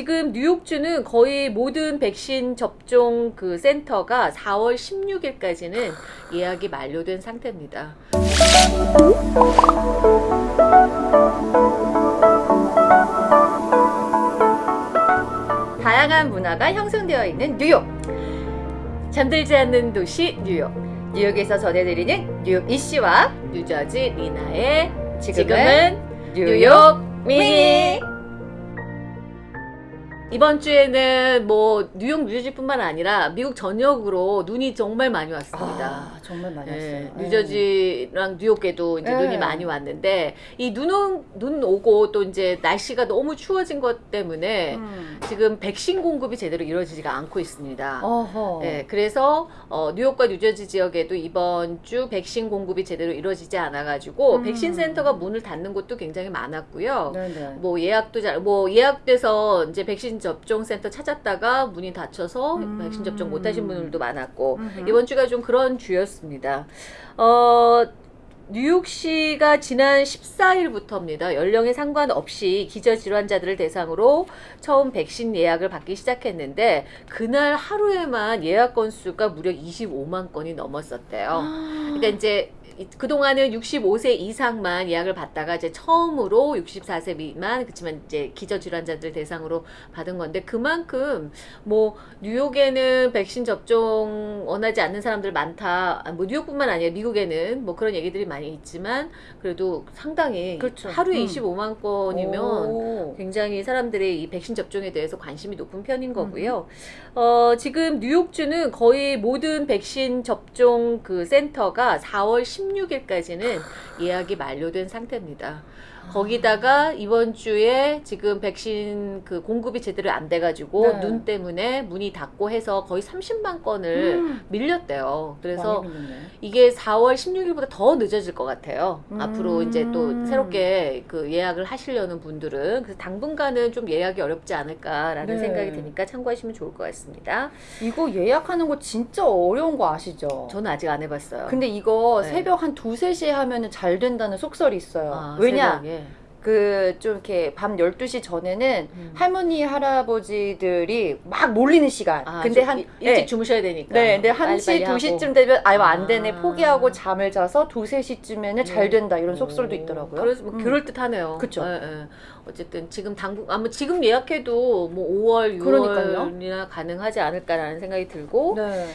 지금 뉴욕주는 거의 모든 백신 접종 그 센터가 4월 16일까지는 예약이 만료된 상태입니다. 다양한 문화가 형성되어 있는 뉴욕. 잠들지 않는 도시 뉴욕. 뉴욕에서 전해드리는 뉴욕 이씨와 뉴저지 리나의 지금은 뉴욕 미니. 이번 주에는 뭐 뉴욕 뉴저지뿐만 아니라 미국 전역으로 눈이 정말 많이 왔습니다. 아, 정말 많이 예, 왔어요. 뉴저지랑 뉴욕에도 이제 예. 눈이 많이 왔는데 이 눈, 눈 오고 또 이제 날씨가 너무 추워진 것 때문에 음. 지금 백신 공급이 제대로 이루어지지가 않고 있습니다. 어허. 네, 그래서 어, 뉴욕과 뉴저지 지역에도 이번 주 백신 공급이 제대로 이루어지지 않아 가지고 음. 백신 센터가 문을 닫는 곳도 굉장히 많았고요. 네네. 뭐 예약도 잘, 뭐 예약돼서 이제 백신 접종 센터 찾았다가 문이 닫혀서 음. 백신 접종 못하신 분들도 많았고 음흠. 이번 주가 좀 그런 주였습니다. 어. 뉴욕시가 지난 14일부터입니다. 연령에 상관없이 기저질환자들을 대상으로 처음 백신 예약을 받기 시작했는데 그날 하루에만 예약 건수가 무려 25만 건이 넘었었대요. 그러니까 이제 이- 그동안은 65세 이상만 예약을 받다가 이제 처음으로 64세 미만 그렇지만 이제 기저질환자들 대상으로 받은 건데 그만큼 뭐 뉴욕에는 백신 접종 원하지 않는 사람들 많다. 아, 뭐 뉴욕뿐만 아니라 미국에는 뭐 그런 얘기들이 많이 있지만 그래도 상당히 그렇죠. 하루에 음. 25만 건이면 오. 굉장히 사람들의 이 백신 접종에 대해서 관심이 높은 편인 거고요. 어, 지금 뉴욕주는 거의 모든 백신 접종 그 센터가 4월 16일까지는 예약이 만료된 상태입니다. 거기다가 이번 주에 지금 백신 그 공급이 제대로 안 돼가지고 네. 눈 때문에 문이 닫고 해서 거의 30만 건을 음. 밀렸대요. 그래서. 이게 4월 16일보다 더 늦어질 것 같아요. 음. 앞으로 이제 또 새롭게 그 예약을 하시려는 분들은 그래서 당분간은 좀 예약이 어렵지 않을까라는 네. 생각이 드니까 참고하시면 좋을 것 같습니다. 이거 예약하는 거 진짜 어려운 거 아시죠? 저는 아직 안 해봤어요. 근데 이거 네. 새벽 한 두세 시에 하면은 잘 된다는 속설이 있어요. 아, 왜냐? 새벽에. 그 좀 이렇게 밤 12시 전에는 음. 할머니 할아버지들이 막 몰리는 시간. 아, 근데 좀한 일- 네. 주무셔야 되니까. 네, 근데 빨리빨리 1시, 하고. 2시쯤 되면 아유 안 되네. 아. 포기하고 잠을 자서 2, 3시쯤에는 잘 네. 된다. 이런 속설도 오, 있더라고요. 그래서 뭐 음. 그럴 듯하네요. 그쵸. 예, 예. 어쨌든 지금 당분 아마 지금 예약해도 뭐 5월, 그러니까요. 6월이나 가능하지 않을까라는 생각이 들고 네.